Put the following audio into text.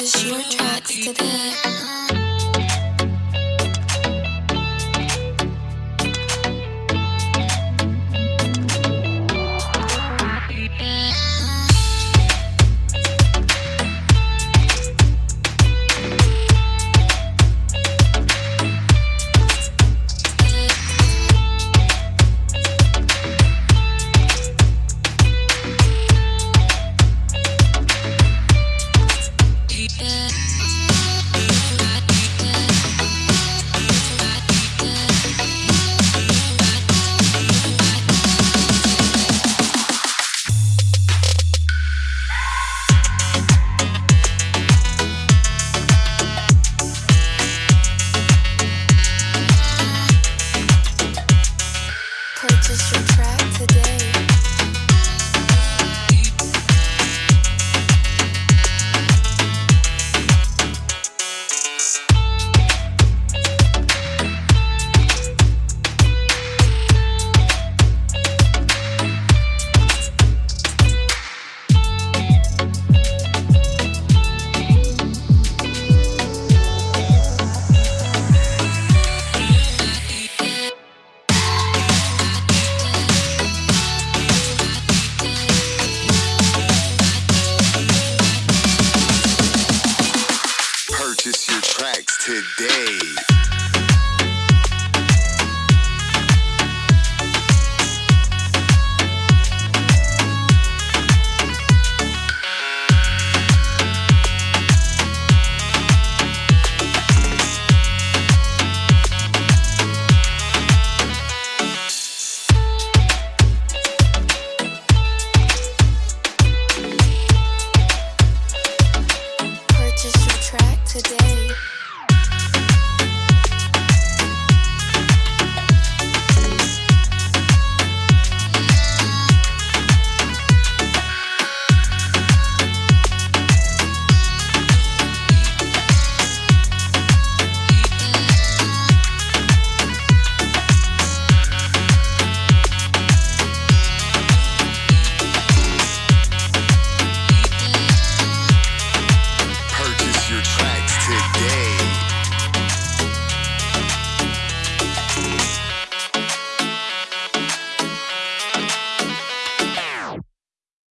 Just your tracks today. Track today.